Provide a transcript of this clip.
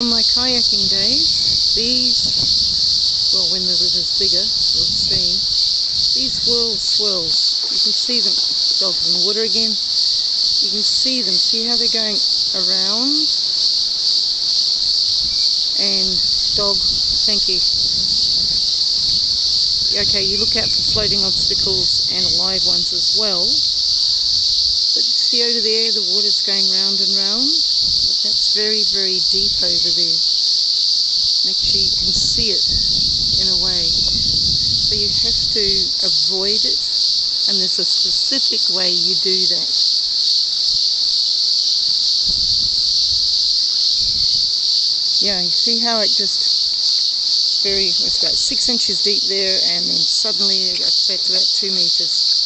On my kayaking days, these, well when the river's bigger, or the stream, these whirl swirls, you can see them, dogs in the water again, you can see them, see how they're going around, and dog, thank you. Okay, you look out for floating obstacles and alive ones as well, but see over there, the water's going round and round, very, very deep over there. Make sure you can see it in a way. So you have to avoid it, and there's a specific way you do that. Yeah, you see how it just very, it's about six inches deep there, and then suddenly it gets back to about two meters.